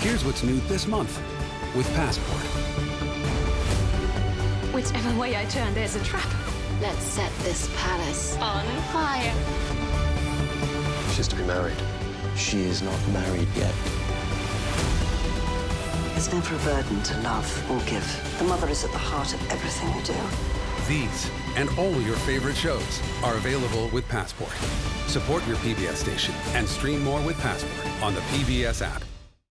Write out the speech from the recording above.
Here's what's new this month with Passport. Whichever way I turn, there's a trap. Let's set this palace On fire. She's to be married. She is not married yet. It's never a burden to love or give. The mother is at the heart of everything we do. These and all your favorite shows are available with Passport. Support your PBS station and stream more with Passport on the PBS app.